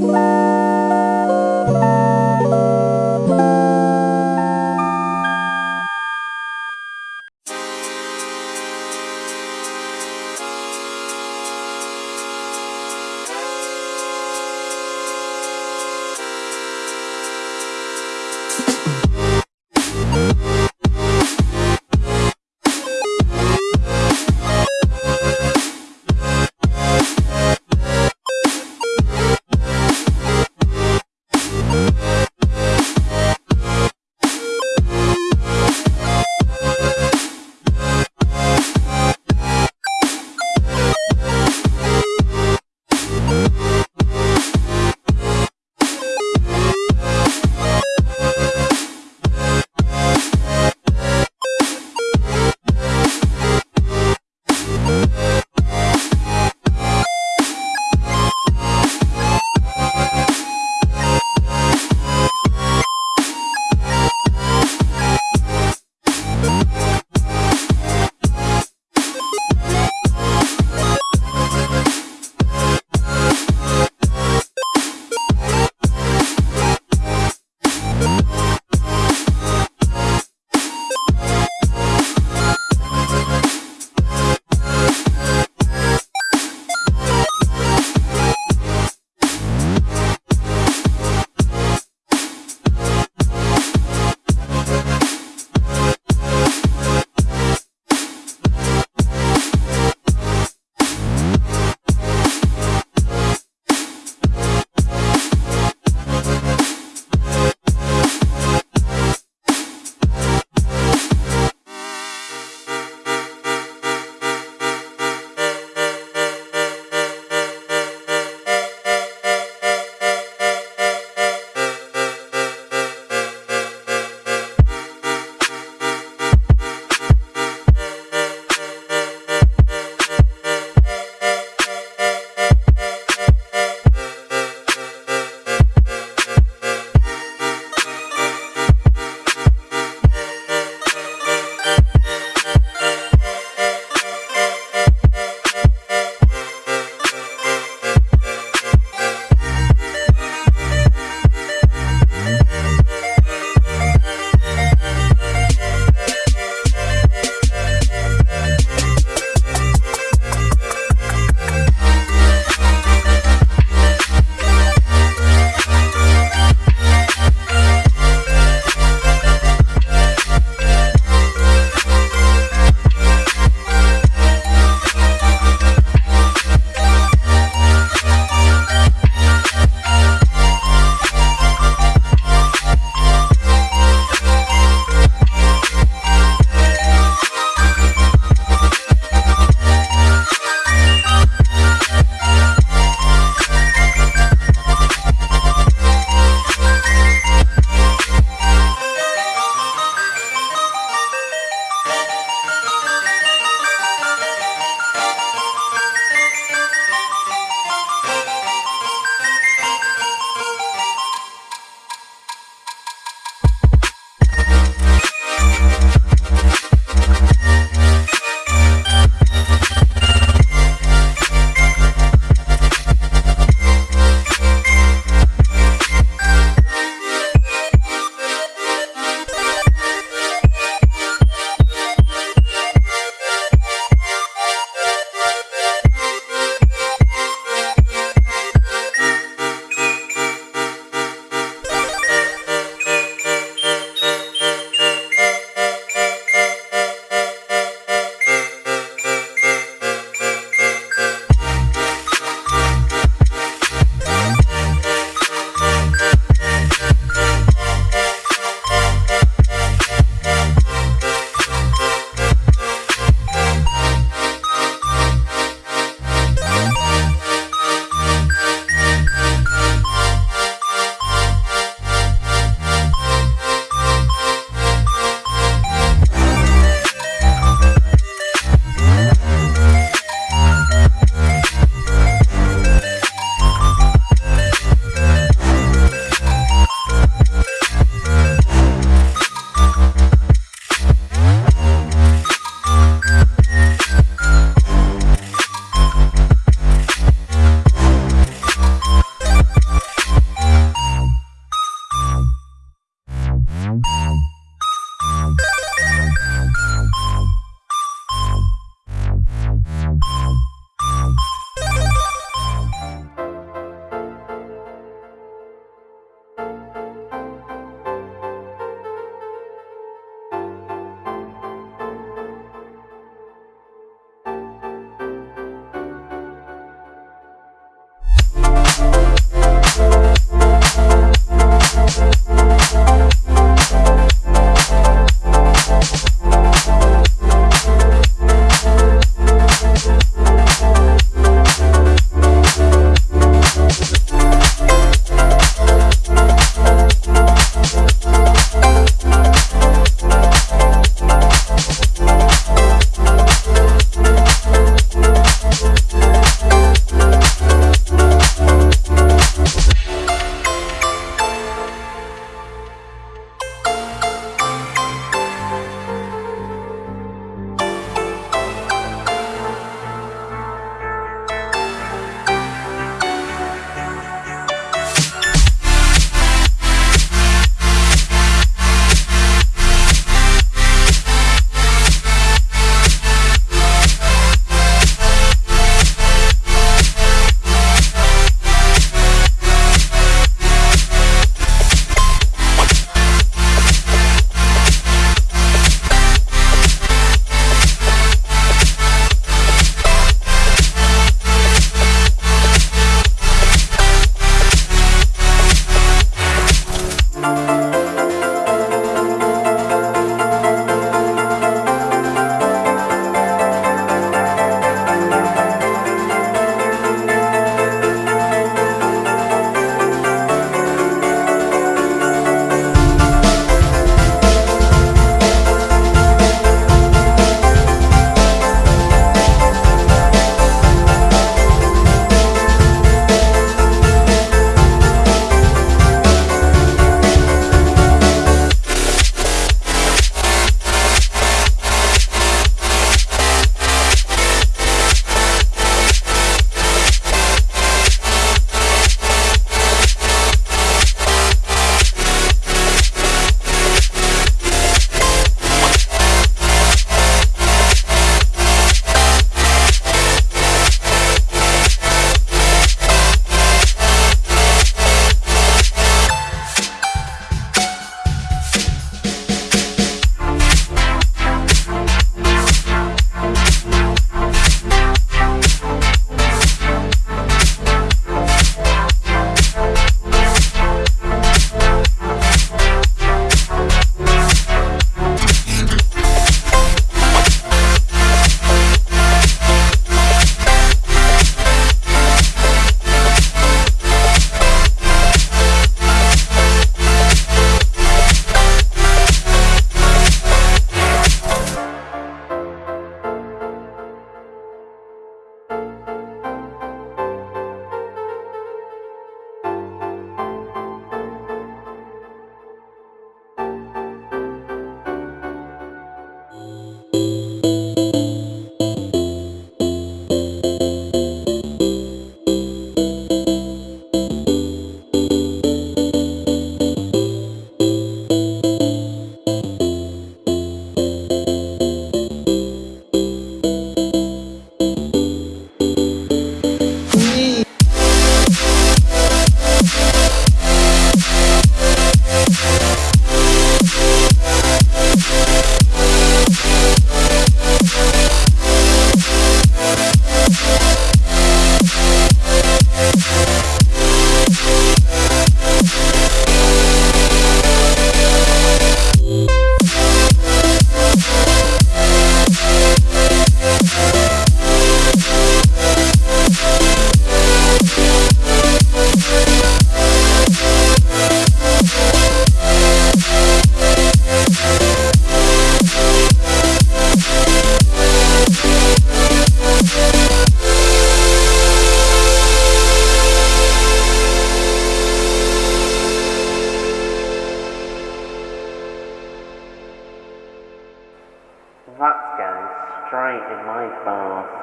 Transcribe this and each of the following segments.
Bye.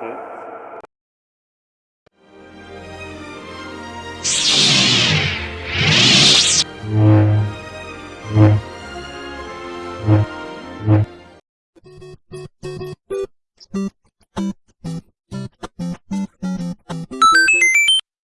嗯